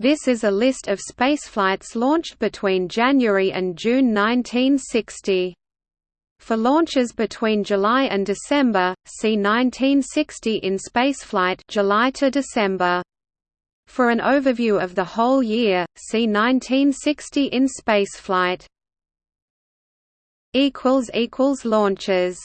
This is a list of spaceflights launched between January and June 1960. For launches between July and December, see 1960 in spaceflight July to December. For an overview of the whole year, see 1960 in spaceflight. Launches